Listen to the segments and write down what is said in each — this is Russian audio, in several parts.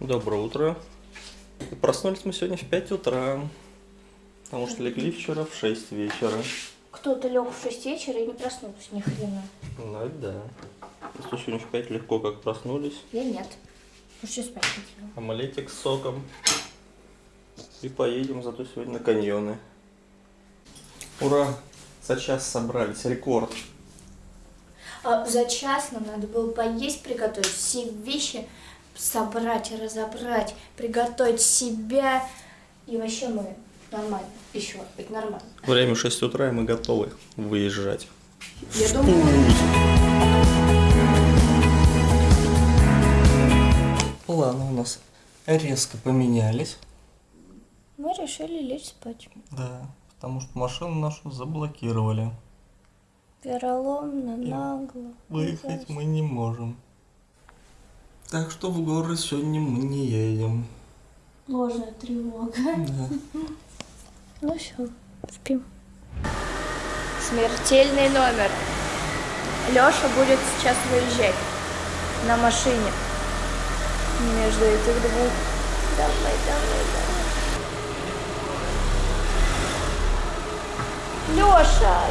Доброе утро. И Проснулись мы сегодня в 5 утра, потому что легли вчера в 6 вечера. Кто-то лег в 6 вечера и не проснулся ни хрена. Ну это да. Если сегодня в 5 легко как проснулись. Я нет. Что спать хотела? Омлетик с соком. И поедем зато сегодня на каньоны. Ура! За час собрались, рекорд. А за час нам надо было поесть, приготовить все вещи, собрать, разобрать, приготовить себя. И вообще мы нормально. Еще быть нормально. Время 6 утра, и мы готовы выезжать. Я думаю, Планы у нас резко поменялись. мы решили лечь спать. Да, потому что машину нашу заблокировали. Вероломно, нагло. Выехать мы не можем. Так что в горы сегодня мы не едем. Ложная тревога. Да. Ну все, спим. Смертельный номер. Леша будет сейчас выезжать на машине. Между этих двух. Давай, давай, давай. Леша!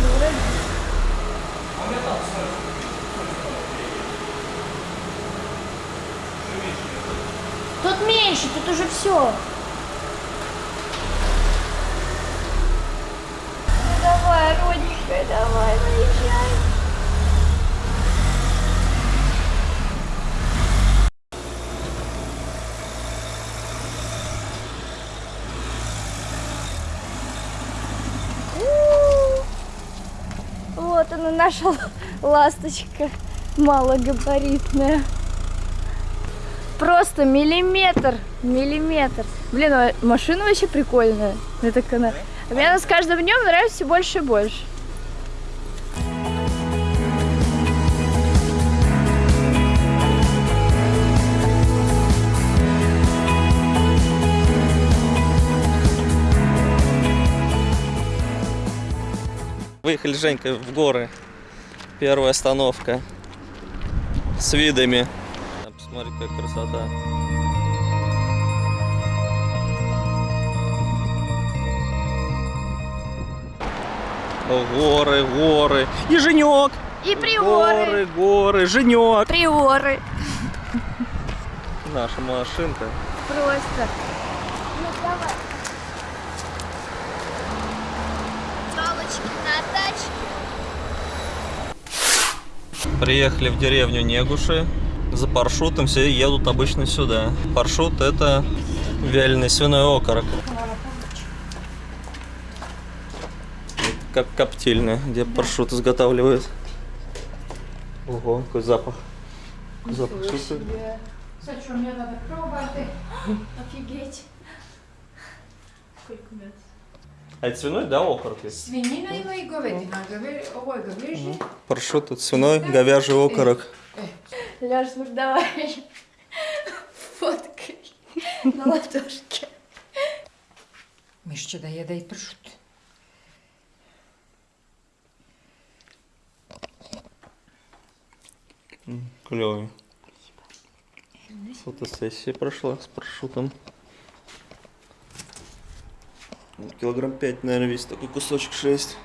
Ну, вроде Тут меньше, тут уже все. Ну давай, родненькая, давай, выезжай. Вот она, наша ласточка малогабаритная. Просто миллиметр, миллиметр. Блин, а машина вообще прикольная. Так она... а Мне она с каждым днем нравится все больше и больше. Выехали с Женькой в горы. Первая остановка. С видами. Посмотри, какая красота. Горы, горы. И Женек. И Горы, приоры. горы, Женек. Приоры. Наша машинка. Просто. Ну давай. Палочки на тачке. Приехали в деревню Негуши. За паршутом все едут обычно сюда. Паршут это вяленый свиной окорок. Как коптильня, где паршут изготавливают. Ого, какой запах. Запах супер. Что мне надо пробовать? Офигеть. Сколько мед? А это свиной, да, окорок? есть? Свинина и. Ovo je говежđe. Паршут это свиной, говяжий окорок. Леш, ну давай. Фоткай. На ладошке. Da jede i pršut. Клевый. Фотосессия прошла с паршутом. Ну, Килограмм пять, наверное, весит такой кусочек 6.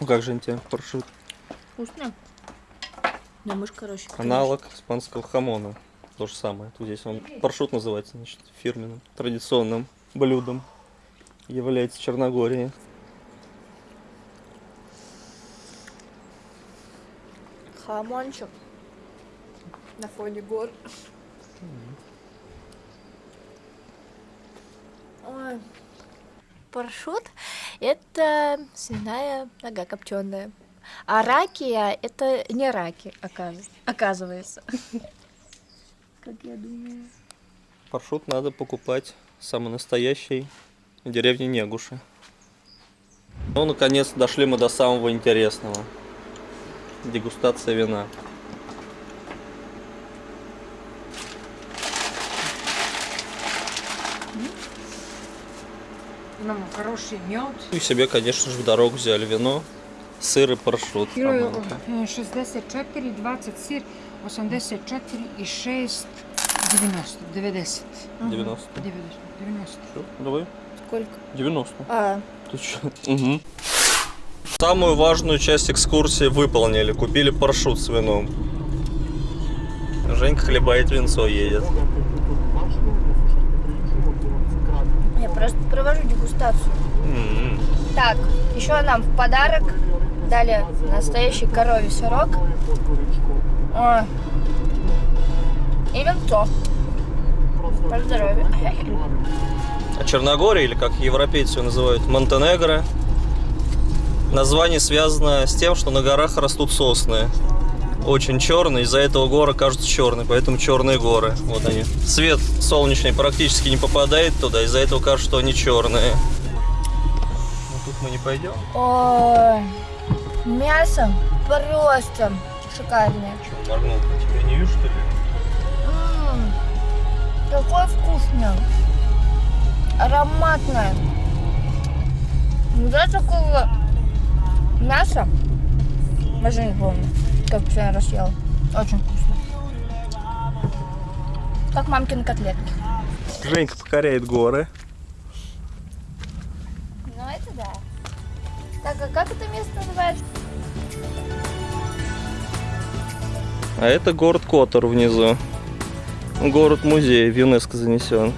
Ну как же тебе паршут? Вкусно? Да, мышь, короче. Аналог испанского хамона. То же самое. Тут здесь он паршут называется, значит, фирменным, традиционным блюдом. Является Черногории. Хамончик. На фоне гор. Ой. Паршут – это свиная нога копченая. А ракия – это не раки, оказ- оказывается. Как я думаю. Паршут надо покупать самый настоящий в деревне Негуши. Ну, наконец, дошли мы до самого интересного. Дегустация вина. Imamo хороший мед. И себе, конечно же, в дорогу взяли вино, сыр и парашют. Кіло Романка. е, 64, 20 сир, 84 і 6, 90, 90. 90. 90, 90. Всё, давай. Сколько? 90. А, Ты чё? Угу. Самую важную часть экскурсии выполнили. Купили парашют с вином. Женька хлебает винцо едет. я просто провожу дегустацию. М-м. Так, еще нам в подарок дали настоящий коровий сырок. О, и винцо. По здоровью. А Черногория, или как европейцы ее называют, Монтенегро, название связано с тем, что на горах растут сосны. Очень черные, из-за этого горы кажутся черные, поэтому черные горы. Вот они. Свет солнечный практически не попадает туда, из-за этого кажется, что они черные. Ну тут мы не пойдем. Ой, мясо просто шикарное. Что, моргнул? Тебя не вижу, что ли? М, Такое вкусное. Ароматное. Да такого мяса. Даже не помню, как последний раз ела. Очень вкусно. Как мамкины котлетки. Женька покоряет горы. Ну это да. Так, а как это место называется? А это город Котор внизу. Город-музей в ЮНЕСКО занесен.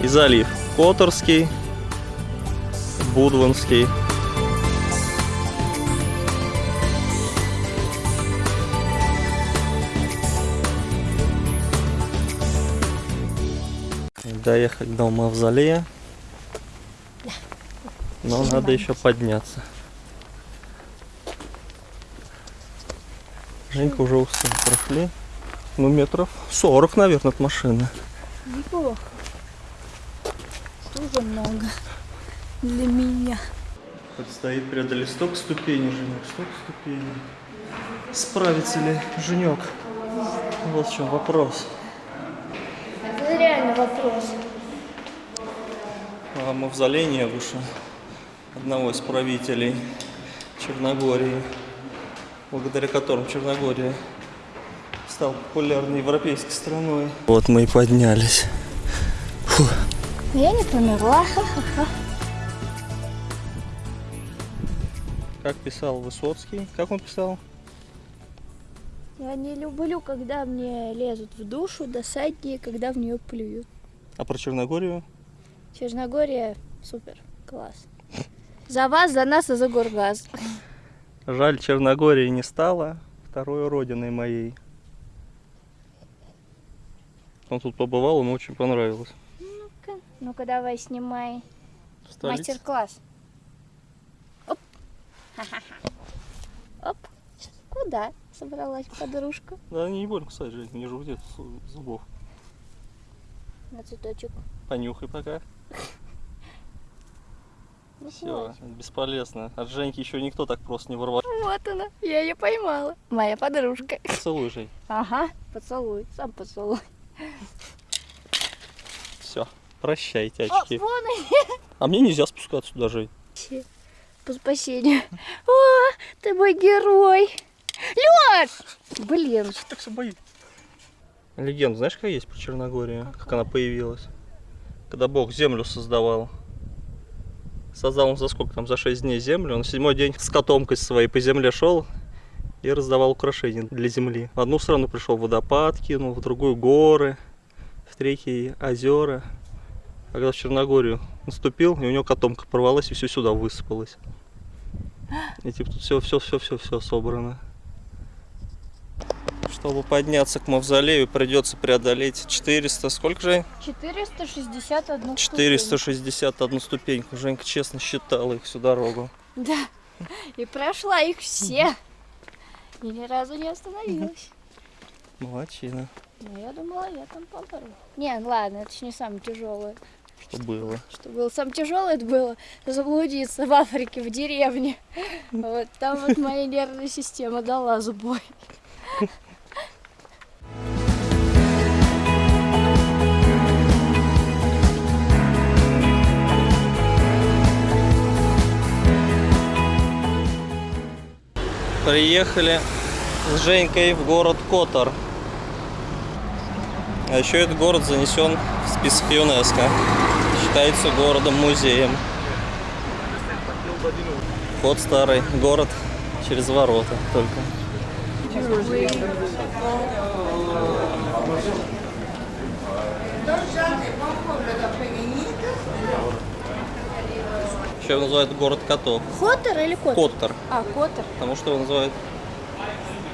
И залив. Которский, Будванский. Доехать до мавзолея. Но надо еще подняться. Женька уже устал. Прошли. Ну, метров 40, наверное, от машины. Неплохо. Тоже много. Для меня. Предстоит преодолеть столько ступеней, Женек, столько ступеней. Справится ли Женек? Вот в чем вопрос. Это реально вопрос. А мавзолей Негуша, одного из правителей Черногории, благодаря которым Черногория стала популярной европейской страной. Вот мы и поднялись. Я не померла. Ха-ха-ха. Как писал Высоцкий? Как он писал? Я не люблю, когда мне лезут в душу, досаднее, когда в нее плюют. А про Черногорию? Черногория супер, класс. За вас, за нас и за Горгаз. Жаль, Черногории не стало второй родиной моей. Он тут побывал, ему очень понравилось. Ну-ка, ну-ка давай снимай мастер-класс. Оп. Оп. Куда собралась подружка? Да они не больно, кстати, Жень, не жует зубов. На цветочек. Понюхай пока. Все, бесполезно. От Женьки еще никто так просто не ворвал. Вот она, я ее поймала. Моя подружка. Целуй, Жень. Ага, поцелуй, сам поцелуй. Все, прощайте, О, очки. вон А мне нельзя спускаться сюда, Жень. они, по спасению. О, ты мой герой. Лёш! Блин, Так все боюсь. Легенда, знаешь, какая есть про Черногорию? Как она появилась? Когда Бог землю создавал. Создал он за сколько там? За 6 дней землю. Он седьмой день с котомкой своей по земле шел и раздавал украшения для земли. В одну страну пришел водопад, кинул, в другую горы, в третьи озера. Когда в Черногорию наступил, и у него котомка порвалась и все сюда высыпалось. И типа тут все, все, все, все, все собрано. Чтобы подняться к мавзолею, придется преодолеть 400, сколько же? 461 461 ступеньку. Женька честно считала их всю дорогу. Да. И прошла их все. И ни разу не остановилась. Молодчина, Но я думала, я там помру. Не, ну ладно, это ж не самое тяжелое. что было. Что было самое тяжелое, это было заблудиться в Африке, в деревне. Вот там вот моя нервная система дала сбой. Приехали с Женькой в город Котор. А еще этот город занесен в список ЮНЕСКо. Считается городом-музеем. Вход старый, город через ворота только. Еще его называют город котов. Хотер или Котер? Коттер. А, Котер. потому что его называют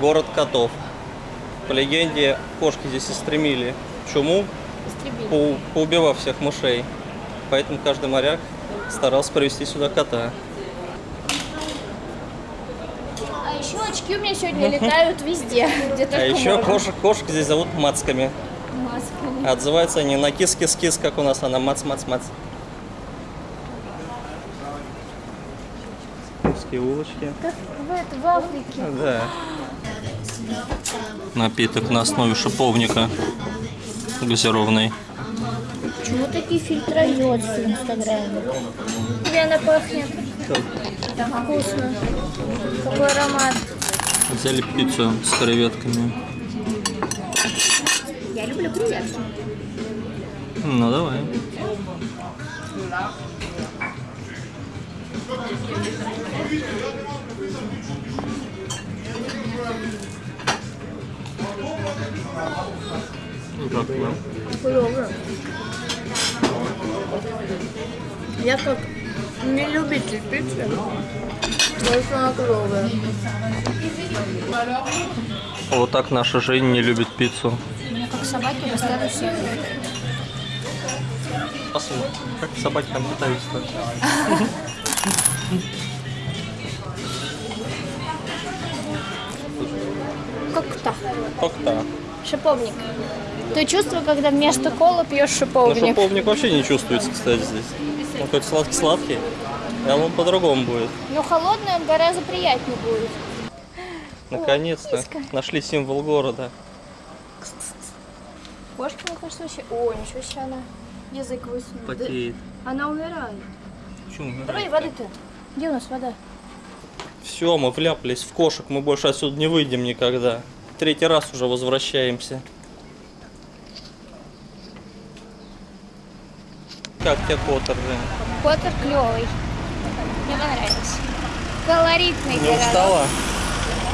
город котов. По легенде, кошки здесь истремили чуму, Истребили. по- поубивав всех мышей. Поэтому каждый моряк старался привезти сюда кота. А еще очки у меня сегодня летают везде, где А еще можно. кошек, кошек здесь зовут мацками. Масками. А Отзываются они на кис-кис-кис, как у нас, а на мац-мац-мац. Узкие улочки. Как в, это, в Африке. Да. Напиток на основе шиповника газированный. Почему такие фильтроёдцы в Инстаграме? Тебе она пахнет. Вкусно. Какой аромат. Взяли пиццу с креветками. Я люблю креветки. Ну давай. Как вам? Клёвая. Я как не любитель пиццы, больше она клёвая. Вот так наша Женя не любит пиццу. Мне как собаки достанут все. Посмотрим, как собаки там питаются. Как-то. Как-то. Шиповник. Ты чувствовал, когда вместо колы пьешь Ну, шиповник? шиповник вообще не чувствуется, кстати, здесь. Он какой-то сладкий-сладкий. А он по-другому будет. Но холодный он гораздо приятнее будет. Наконец-то нашли символ города. Кошка, мне кажется, вообще... О, ничего себе она язык высунула. Потеет. Она умирает. Почему? Давай воды-то. Где у нас вода? Все, мы вляпались в кошек, мы больше отсюда не выйдем никогда. Третий раз уже возвращаемся. Как тебе Коттер, Жень? Коттер клевый. Мне понравился. Колоритный Не городок. устала?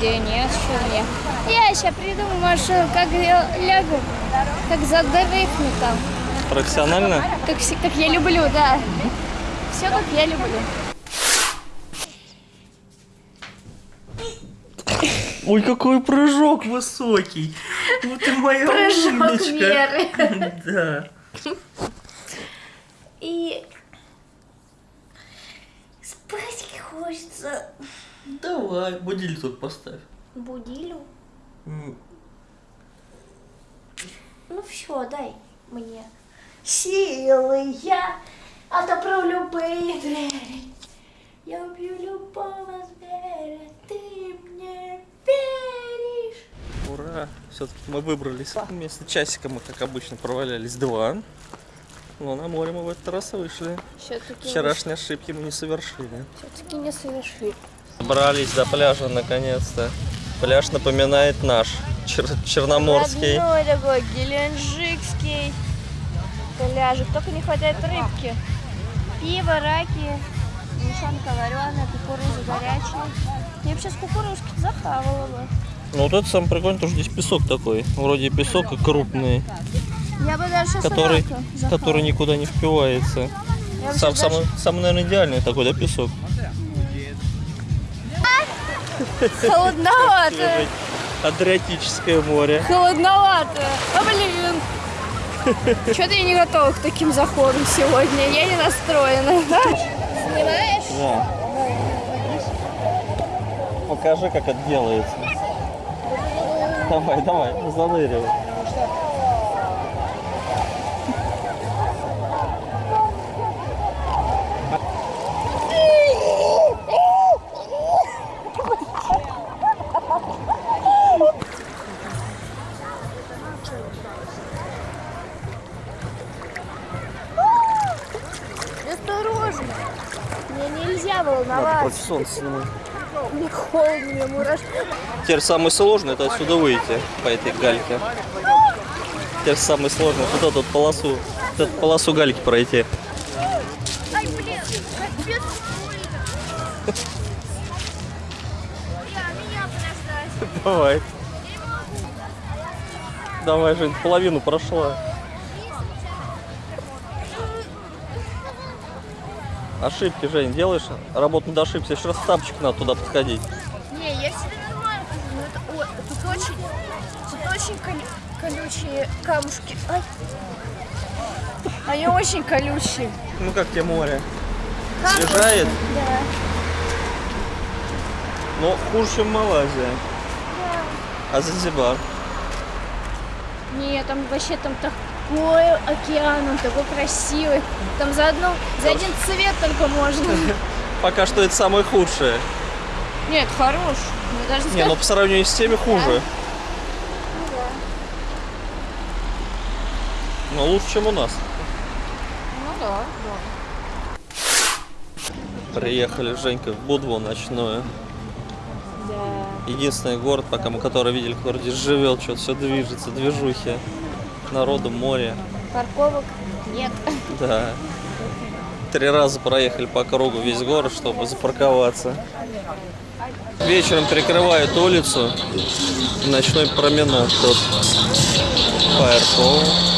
Да нет, что мне. Я сейчас придумаю маршрут, как я лягу, как задохну там. Профессионально? Как, как я люблю, да. Все как я люблю. Ой, какой прыжок высокий! Вот ты моя Прыжок веры. Да. И спать хочется. Давай, будильник тут поставь. Будилю. М, Ну все, дай мне силы. Я отопру любые двери. Я убью любого зверя. Ты мне веришь? Ура! Все-таки мы выбрались. Вместо часика мы, как обычно, провалялись два. Но на море мы в этот раз вышли. Все-таки Вчерашние ошибки мы не совершили. все-таки не совершили. Добрались до пляжа наконец-то. Пляж напоминает наш, Чер- Черноморский. Родной такой геленджикский пляжик. Только не хватает рыбки. Пиво, раки, мешанка вареная, кукуруза горячая. Я бы сейчас кукурузки захавала бы. Ну вот это самое прикольное, потому что здесь песок такой. Вроде песок и крупный, Я бы даже который, который никуда не впивается. Сам, сейчас самый, самый, наверное, идеальный такой, да, песок? даже Холодновато. Адриатическое море. Холодновато. А блин. Что-то я не готова к таким заходам сегодня. Я не настроена. Снимаешь? Да. Покажи, как это делается. Давай, давай, заныривай. Осторожно. Мне нельзя Надо волноваться. против солнца снимать. Мне холодно, мне мурашки. Теперь самый сложный это отсюда выйти по этой гальке. Теперь самый сложный вот эту полосу, вот эту полосу гальки пройти. Давай. Давай, Жень, половину прошла. Ошибки, Жень, делаешь? Работу над ошибкой. Еще раз в тапочек надо туда подходить. Не, я всегда нормально хожу, но это, ой, тут очень, тут очень колю- колючие камушки. Ай. Они очень колючие. Ну как тебе море? Снижает, Да. но хуже, чем Малайзия. А Занзибар? Нет, там вообще там такой океан, он такой красивый. Там за одну, за один цвет только можно. Пока что это самое худшее. Нет, хорош. Не, ну по сравнению с теми хуже. Но лучше, чем у нас. Ну да, Приехали с Женькой в Будву ночную. да. Единственный город, пока мы который видели, который здесь живет, что-то все движется, движухи. Народу море. Парковок нет. Да. Три раза проехали по кругу весь город, чтобы запарковаться. Вечером перекрывают улицу. Ночной променад тут. Фаерфол.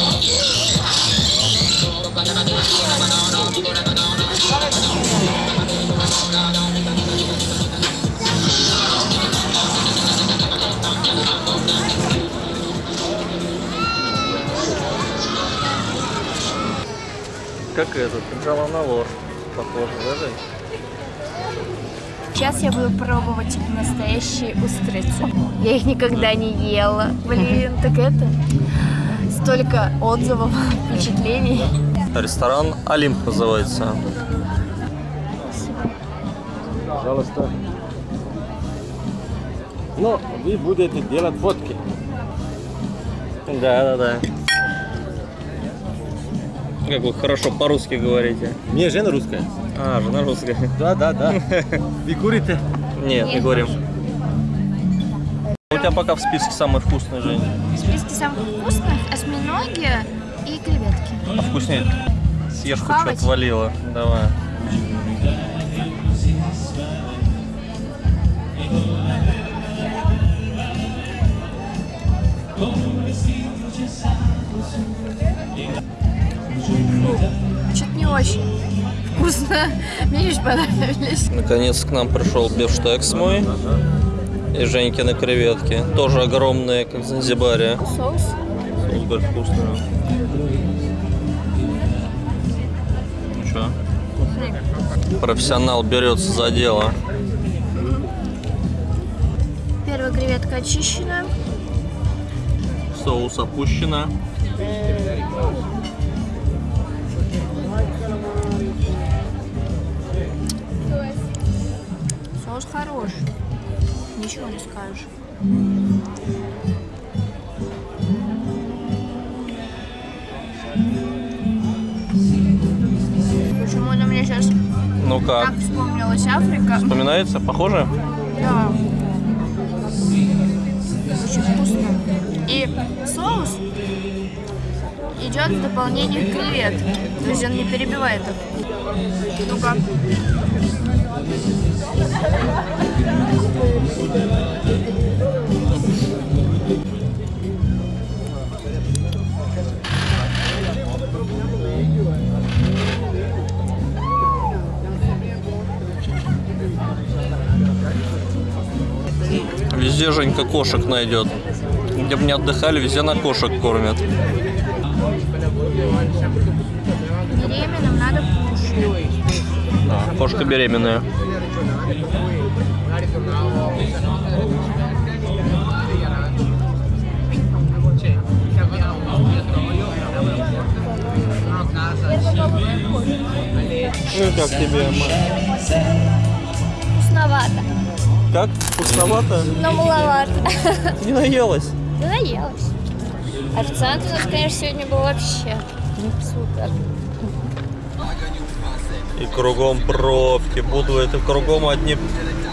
Как этот, Джаланалор. Похоже, да, Жень? Сейчас я буду пробовать настоящие устрицы. Я их никогда не ела. Блин, так это... Столько отзывов, впечатлений. Ресторан Олимп называется. Пожалуйста. Но вы будете делать фотки. Да, да, да. Как вы хорошо по-русски говорите. Мне жена русская. А, жена русская. Да, да, да. Вы курите? Нет, не говорим. У тебя пока в списке самый вкусный, Жень. В списке самых вкусных осьминоги и креветки. А вкуснее? Съешь хоть что отвалило. Давай. Что-то не очень вкусно. Мне лишь понравились. Наконец к нам пришел бифштекс мой. И Женькины креветки. Тоже огромные, как в Занзибаре. Соус? Супер вкусные. Ну что? Профессионал берется за дело. Первая креветка очищена. Соус опущено. Соус хорош. Ничего не скажешь. Почему-то мне сейчас Ну как? так вспомнилась Африка. Вспоминается? Похоже? Да. Очень вкусно. И соус идет в дополнение к креветке. То есть он не перебивает их. Ну-ка. Везде Женька кошек найдет. Где бы не отдыхали, везде на кошек кормят. Беременным надо кушать. Да, кошка беременная. Ну как тебе, Вкусновато. Как? Вкусновато? Но маловато. Не наелась? Да наелась. Официант у нас, конечно, сегодня был вообще супер. И кругом пробки. Буду это кругом одни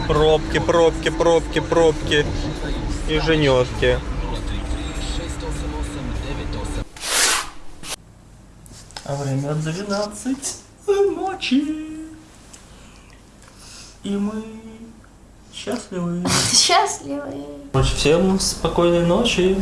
Пробки, пробки, пробки, пробки. И женетки. А время 12 ночи. И мы счастливы. Счастливые. Всем спокойной ночи.